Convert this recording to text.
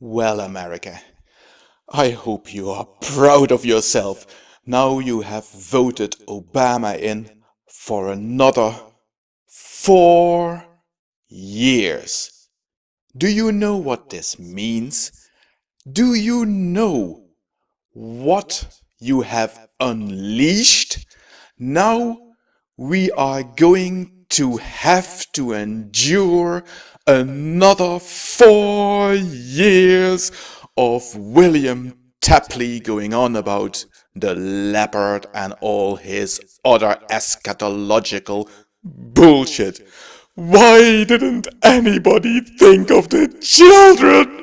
Well, America, I hope you are proud of yourself now you have voted Obama in for another four years. Do you know what this means? Do you know what you have unleashed? Now we are going to have to endure another four years of William Tapley going on about the leopard and all his other eschatological bullshit. Why didn't anybody think of the children?